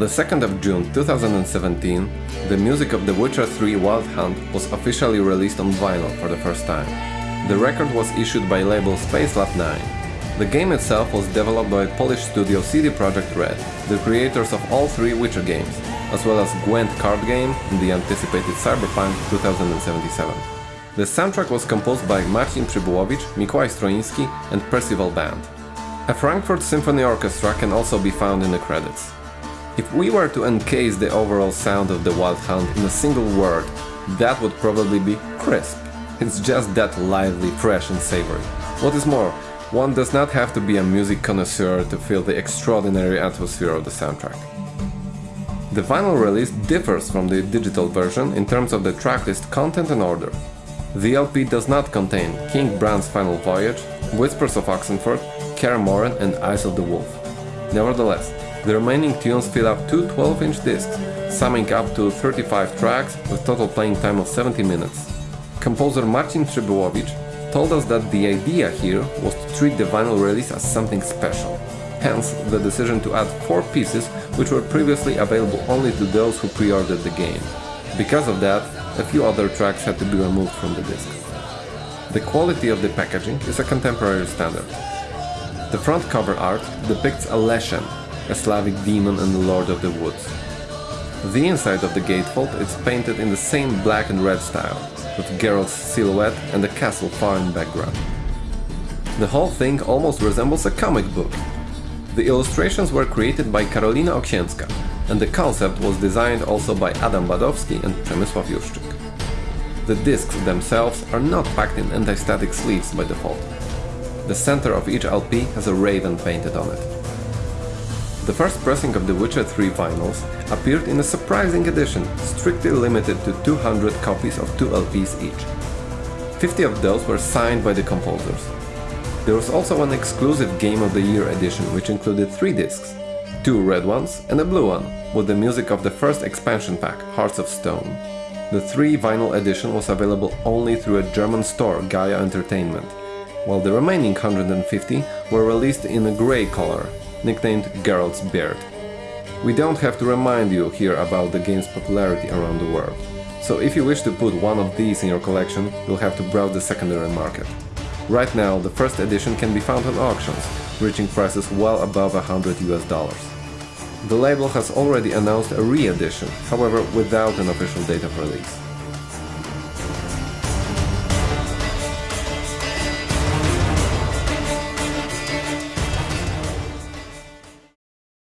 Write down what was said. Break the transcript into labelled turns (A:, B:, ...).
A: the 2nd of June 2017, the music of The Witcher 3 Wild Hunt was officially released on vinyl for the first time. The record was issued by label Spacelab 9. The game itself was developed by Polish studio CD Projekt Red, the creators of all three Witcher games, as well as Gwent card game and the anticipated Cyberpunk 2077. The soundtrack was composed by Marcin Przybyłowicz, Mikołaj Stroiński and Percival Band. A Frankfurt Symphony Orchestra can also be found in the credits. If we were to encase the overall sound of the Wild Hunt in a single word, that would probably be crisp. It's just that lively, fresh and savory. What is more, one does not have to be a music connoisseur to feel the extraordinary atmosphere of the soundtrack. The vinyl release differs from the digital version in terms of the tracklist content and order. The LP does not contain King Bran's Final Voyage, Whispers of Oxenfurt, Kaer Morhen and Eyes of the Wolf. Nevertheless, the remaining tunes fill up two 12-inch discs, summing up to 35 tracks with total playing time of 70 minutes. Composer Marcin Przybyłowicz told us that the idea here was to treat the vinyl release as something special. Hence, the decision to add four pieces which were previously available only to those who pre-ordered the game. Because of that, a few other tracks had to be removed from the disc. The quality of the packaging is a contemporary standard. The front cover art depicts a Leshen, a Slavic demon and the Lord of the Woods. The inside of the gatefold is painted in the same black and red style, with Geralt's silhouette and the castle far in background. The whole thing almost resembles a comic book. The illustrations were created by Karolina Oksienska, and the concept was designed also by Adam Badowski and Przemysław Juszczyk. The discs themselves are not packed in anti-static sleeves by default. The center of each LP has a raven painted on it. The first pressing of The Witcher 3 vinyls appeared in a surprising edition, strictly limited to 200 copies of two LPs each. 50 of those were signed by the composers. There was also an exclusive Game of the Year edition which included three discs, two red ones and a blue one, with the music of the first expansion pack, Hearts of Stone. The 3 vinyl edition was available only through a German store, Gaya Entertainment, while the remaining 150 were released in a grey color, nicknamed Geralt's Beard. We don't have to remind you here about the game's popularity around the world, so if you wish to put one of these in your collection, you'll have to browse the secondary market. Right now, the first edition can be found on auctions, reaching prices well above 100 US dollars. The label has already announced a re-edition, however without an official date of release.